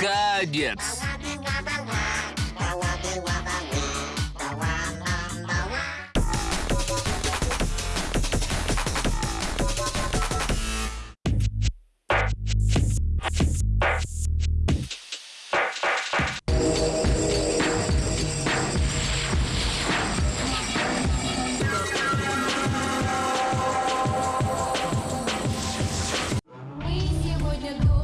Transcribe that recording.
Кадец. сегодня думаем.